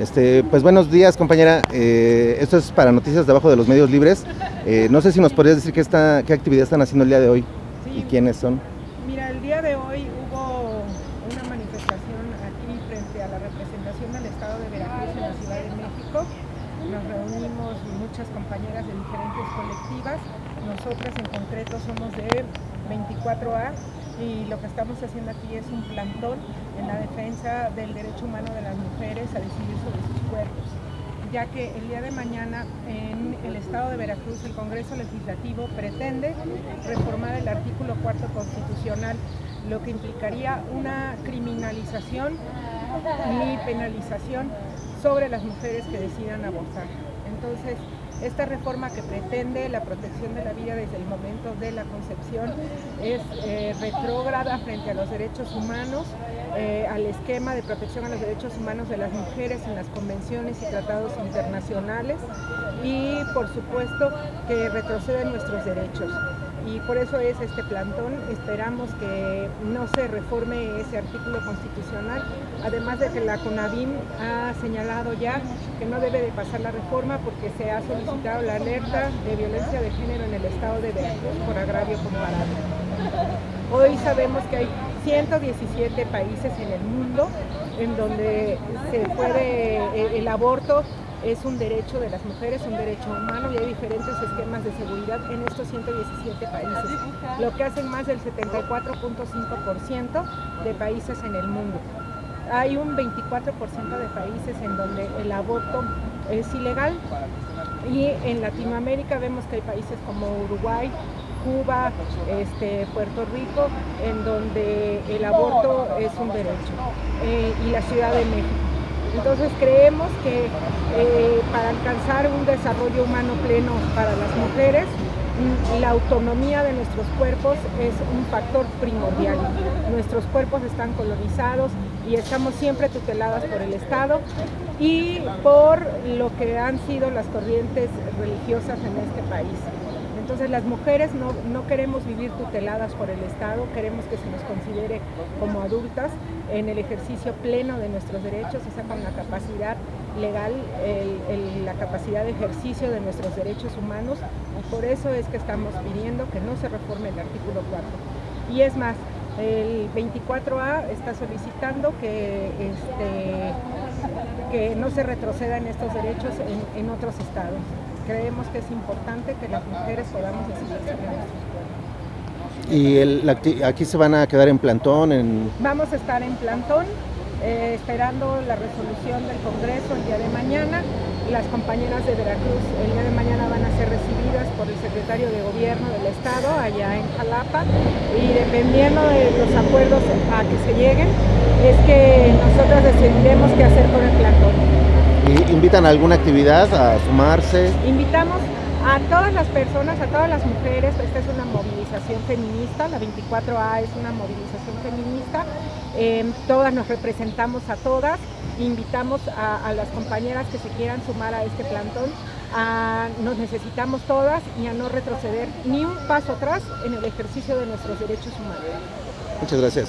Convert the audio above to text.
Este, pues buenos días, compañera. Eh, esto es para Noticias debajo de los medios libres. Eh, no sé si nos podrías decir qué, está, qué actividad están haciendo el día de hoy Sí. y quiénes son. Mira, el día de hoy hubo una manifestación aquí frente a la representación del Estado de Veracruz en la Ciudad de México. Nos reunimos muchas compañeras de diferentes colectivas. Nosotras en concreto somos de 24A y lo que estamos haciendo aquí es un plantón en la defensa del derecho humano de las mujeres a decidir sobre sus cuerpos ya que el día de mañana en el estado de Veracruz el Congreso Legislativo pretende reformar el artículo cuarto constitucional, lo que implicaría una criminalización y penalización sobre las mujeres que decidan abortar. Entonces, esta reforma que pretende la protección de la vida desde el momento de la concepción es eh, retrógrada frente a los derechos humanos, eh, al esquema de protección a los derechos humanos de las mujeres en las convenciones y tratados internacionales y por supuesto que retrocede en nuestros derechos y por eso es este plantón. Esperamos que no se reforme ese artículo constitucional, además de que la CONAVIM ha señalado ya que no debe de pasar la reforma porque se ha solicitado la alerta de violencia de género en el estado de Veracruz por agravio comparado. Hoy sabemos que hay 117 países en el mundo en donde se puede, eh, el aborto es un derecho de las mujeres, un derecho humano y hay diferentes esquemas de seguridad en estos 117 países, lo que hacen más del 74.5% de países en el mundo. Hay un 24% de países en donde el aborto es ilegal y en Latinoamérica vemos que hay países como Uruguay, Cuba, este, Puerto Rico, en donde el aborto es un derecho, eh, y la Ciudad de México. Entonces creemos que eh, para alcanzar un desarrollo humano pleno para las mujeres, mm, la autonomía de nuestros cuerpos es un factor primordial. Nuestros cuerpos están colonizados y estamos siempre tuteladas por el Estado y por lo que han sido las corrientes religiosas en este país. Entonces las mujeres no, no, queremos vivir tuteladas por el Estado, queremos que se nos considere como adultas en el ejercicio pleno de nuestros derechos, o sea, con la capacidad legal, la capacidad de ejercicio de nuestros derechos humanos y por eso es que estamos pidiendo que no se reforme el artículo 4. Y es más, el 24A está solicitando que, este, que no se retroceda en estos derechos en, en otros estados creemos que es importante que las mujeres podamos decidir sobre nuestros cuerpos. ¿Y el, aquí se van a quedar en plantón? En... Vamos a estar en plantón, eh, esperando la resolución del Congreso el día de mañana. Las compañeras de Veracruz el día de mañana van a ser recibidas por el secretario de Gobierno del Estado allá en Jalapa y dependiendo de los acuerdos a que se lleguen, es que nosotros decidiremos qué hacer con el plantón. ¿Invitan a alguna actividad a sumarse? Invitamos a todas las personas, a todas las mujeres, esta es una movilización feminista, la 24A es una movilización feminista, eh, todas nos representamos a todas, invitamos a, las compañeras que se quieran sumar a este plantón, nos necesitamos todas y a no retroceder ni un paso atrás en el ejercicio de nuestros derechos humanos. Muchas gracias.